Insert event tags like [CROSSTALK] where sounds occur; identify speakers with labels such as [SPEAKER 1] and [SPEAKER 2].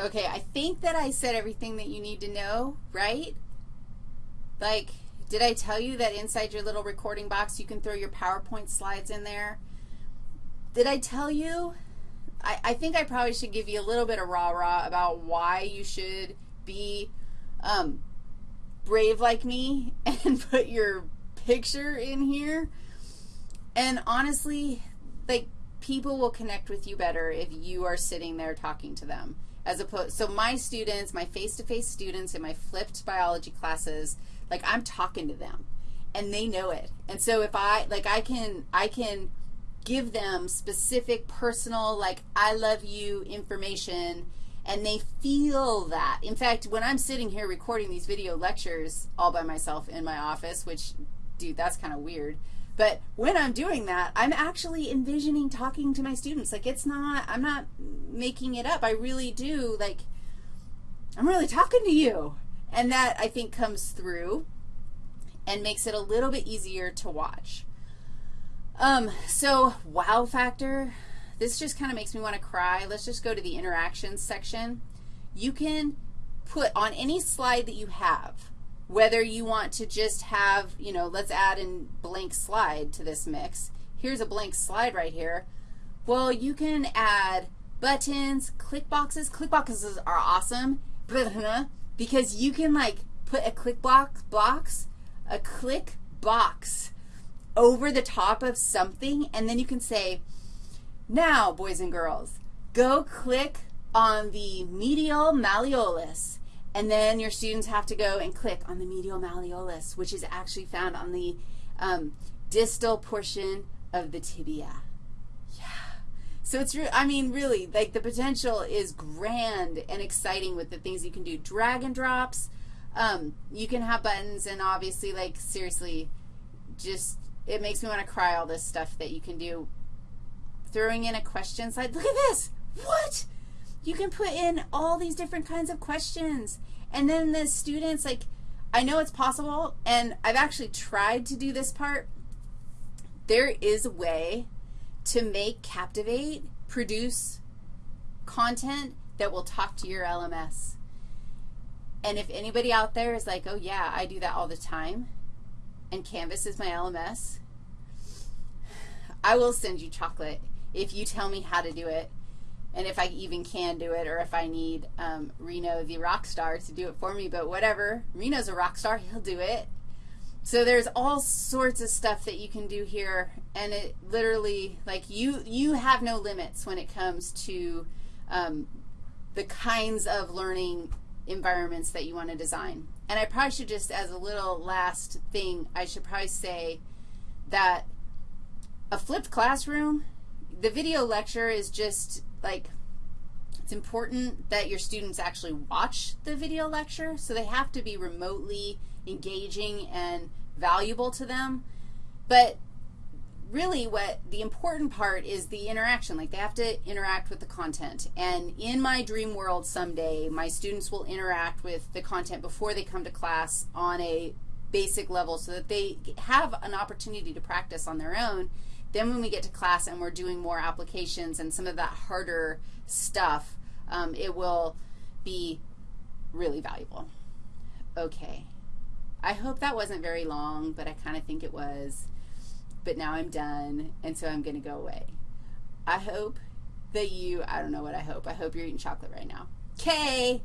[SPEAKER 1] Okay, I think that I said everything that you need to know, right? Like, did I tell you that inside your little recording box you can throw your PowerPoint slides in there? Did I tell you? I, I think I probably should give you a little bit of rah-rah about why you should be um, brave like me [LAUGHS] and put your picture in here. And honestly, like, people will connect with you better if you are sitting there talking to them. As opposed, so my students, my face-to-face -face students in my flipped biology classes, like I'm talking to them and they know it. And so if I, like I can, I can give them specific personal, like I love you information and they feel that. In fact, when I'm sitting here recording these video lectures all by myself in my office, which, dude, that's kind of weird. But when I'm doing that, I'm actually envisioning talking to my students. Like it's not, I'm not making it up. I really do, like, I'm really talking to you. And that, I think, comes through and makes it a little bit easier to watch. Um, so wow factor, this just kind of makes me want to cry. Let's just go to the interactions section. You can put on any slide that you have, whether you want to just have, you know, let's add a blank slide to this mix. Here's a blank slide right here. Well, you can add buttons, click boxes. Click boxes are awesome [LAUGHS] because you can like put a click box, box, a click box over the top of something, and then you can say, now, boys and girls, go click on the medial malleolus, and then your students have to go and click on the medial malleolus, which is actually found on the um, distal portion of the tibia. Yeah. So it's, I mean, really, like the potential is grand and exciting with the things you can do. Drag and drops, um, you can have buttons, and obviously, like, seriously, just, it makes me want to cry all this stuff that you can do. Throwing in a question slide. Look at this. What? You can put in all these different kinds of questions. And then the students, like, I know it's possible, and I've actually tried to do this part. There is a way to make Captivate produce content that will talk to your LMS. And if anybody out there is like, oh, yeah, I do that all the time, and Canvas is my LMS, [SIGHS] I will send you chocolate if you tell me how to do it and if I even can do it or if I need um, Reno, the rock star, to do it for me. But whatever. Reno's a rock star. [LAUGHS] He'll do it. So there's all sorts of stuff that you can do here, and it literally, like, you, you have no limits when it comes to um, the kinds of learning environments that you want to design. And I probably should just, as a little last thing, I should probably say that a flipped classroom, the video lecture is just, like, it's important that your students actually watch the video lecture, so they have to be remotely engaging and valuable to them. But really what the important part is the interaction. Like they have to interact with the content. And in my dream world someday, my students will interact with the content before they come to class on a basic level so that they have an opportunity to practice on their own. Then when we get to class and we're doing more applications and some of that harder stuff, um, it will be really valuable. Okay. I hope that wasn't very long, but I kind of think it was. But now I'm done, and so I'm going to go away. I hope that you, I don't know what I hope. I hope you're eating chocolate right now. Okay.